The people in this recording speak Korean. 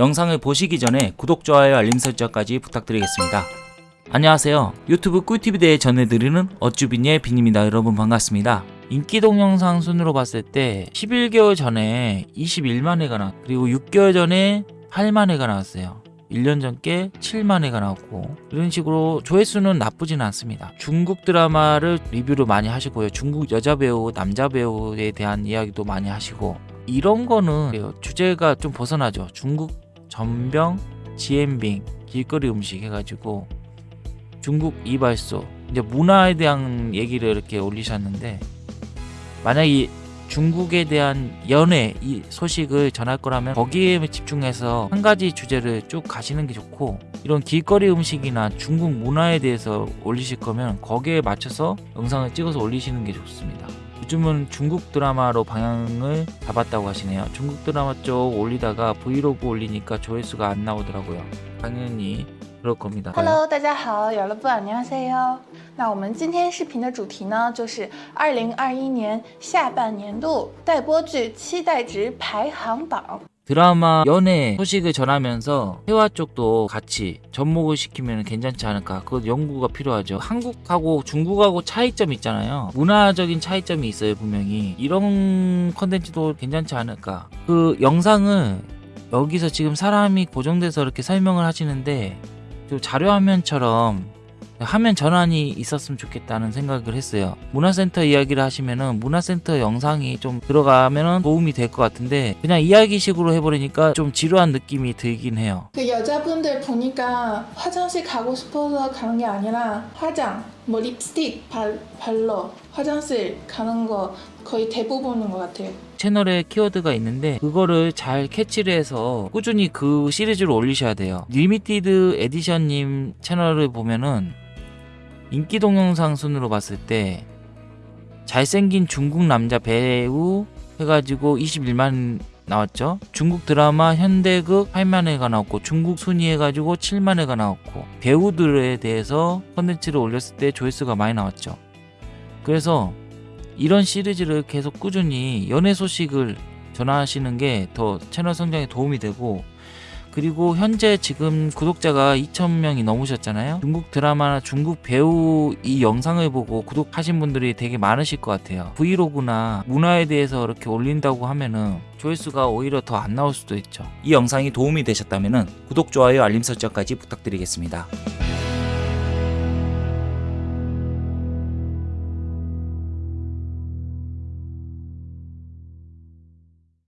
영상을 보시기 전에 구독, 좋아요, 알림 설정까지 부탁드리겠습니다. 안녕하세요. 유튜브 꿀팁에 대해 전해드리는 어쭈빈의 빈입니다. 여러분 반갑습니다. 인기 동영상 순으로 봤을 때 11개월 전에 21만 회가 나왔고 그리고 6개월 전에 8만 회가 나왔어요. 1년 전께 7만 회가 나왔고 이런 식으로 조회수는 나쁘진 않습니다. 중국 드라마를 리뷰를 많이 하시고요. 중국 여자 배우, 남자 배우에 대한 이야기도 많이 하시고 이런 거는 그래요. 주제가 좀 벗어나죠. 중국 전병, 지엠빙, 길거리 음식 해가지고 중국 이발소 이제 문화에 대한 얘기를 이렇게 올리셨는데 만약 이 중국에 대한 연애 이 소식을 전할 거라면 거기에 집중해서 한 가지 주제를 쭉 가시는 게 좋고 이런 길거리 음식이나 중국 문화에 대해서 올리실 거면 거기에 맞춰서 영상을 찍어서 올리시는 게 좋습니다. 요즘은 중국 드라마로 방향을 잡았다고 하시네요. 중국 드라마 쪽 올리다가 브이로그 올리니까 조회수가 안 나오더라고요. 당연히 그럴 겁니다. Hello，大家好，여러분 안녕하세요。那我们今天视频的主题呢，就是二零二一年下半年度待播剧期待值排行榜。 드라마 연애 소식을 전하면서 회화 쪽도 같이 접목을 시키면 괜찮지 않을까. 그것 연구가 필요하죠. 한국하고 중국하고 차이점 있잖아요. 문화적인 차이점이 있어요 분명히. 이런 컨텐츠도 괜찮지 않을까. 그 영상을 여기서 지금 사람이 고정돼서 이렇게 설명을 하시는데 좀 자료화면처럼 화면 전환이 있었으면 좋겠다는 생각을 했어요. 문화센터 이야기를 하시면은 문화센터 영상이 좀 들어가면은 도움이 될 것 같은데 그냥 이야기식으로 해버리니까 좀 지루한 느낌이 들긴 해요. 그 여자분들 보니까 화장실 가고 싶어서 가는 게 아니라 화장, 뭐 립스틱 발, 발러 화장실 가는 거 거의 대부분인 것 같아요. 채널에 키워드가 있는데 그거를 잘 캐치를 해서 꾸준히 그 시리즈를 올리셔야 돼요. 리미티드 에디션님 채널을 보면은 인기 동영상 순으로 봤을 때 잘생긴 중국 남자 배우 해가지고 21만 나왔죠. 중국 드라마 현대극 8만 회가 나왔고 중국 순위 해가지고 7만 회가 나왔고 배우들에 대해서 컨텐츠를 올렸을 때 조회수가 많이 나왔죠. 그래서 이런 시리즈를 계속 꾸준히 연애 소식을 전하시는 게 더 채널 성장에 도움이 되고 그리고 현재 지금 구독자가 2,000명이 넘으셨잖아요. 중국 드라마나 중국 배우 이 영상을 보고 구독하신 분들이 되게 많으실 것 같아요. 브이로그나 문화에 대해서 이렇게 올린다고 하면은 조회수가 오히려 더 안 나올 수도 있죠. 이 영상이 도움이 되셨다면 구독, 좋아요, 알림 설정까지 부탁드리겠습니다.